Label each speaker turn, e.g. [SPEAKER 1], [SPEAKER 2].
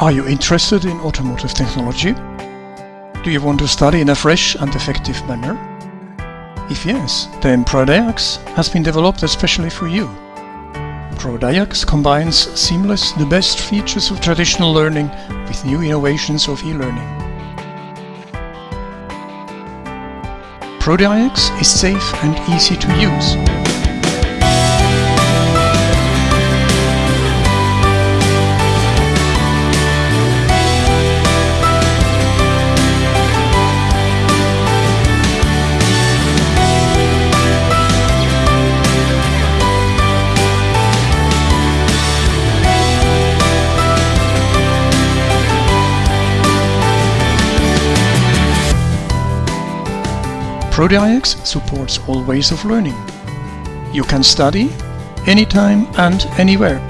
[SPEAKER 1] Are you interested in automotive technology? Do you want to study in a fresh and effective manner? If yes, then ProDiax has been developed especially for you. ProDiax combines seamless the best features of traditional learning with new innovations of e-learning. ProDiax is safe and easy to use. ProDiax supports all ways of learning. You can study anytime and anywhere.